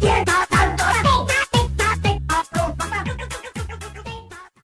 quieta